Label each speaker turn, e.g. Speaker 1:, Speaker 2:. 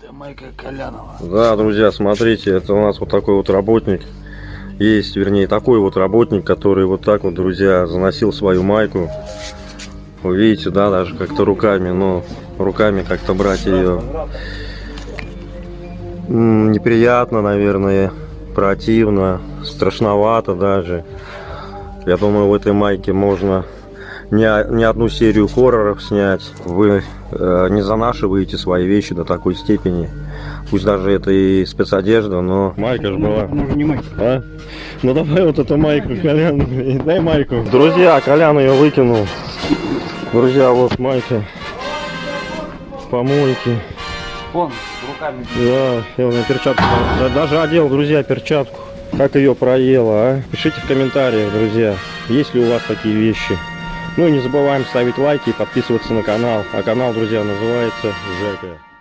Speaker 1: Это Майка Колянова.
Speaker 2: Да, друзья, смотрите, это у нас вот такой вот работник. Есть, вернее, такой вот работник, который вот так вот, друзья, заносил свою майку. Вы видите, да, даже как-то руками, но руками как-то брать ее неприятно, наверное, противно, страшновато даже. Я думаю, в этой майке можно не, о- не одну серию хорроров снять. Вы э, не занашиваете свои вещи до такой степени. Пусть даже это и спецодежда, но... Майка же была.
Speaker 1: Можно не майка.
Speaker 2: А? Ну давай вот эту майку, Колян, дай майку. Друзья, Колян ее выкинул. Друзья, вот майка. В помойке.
Speaker 1: Вон, руками.
Speaker 2: Да, я на перчатку. да, Даже одел, друзья, перчатку. Как ее проело, а? Пишите в комментариях, друзья, есть ли у вас такие вещи. Ну и не забываем ставить лайки и подписываться на канал. А канал, друзья, называется Жека.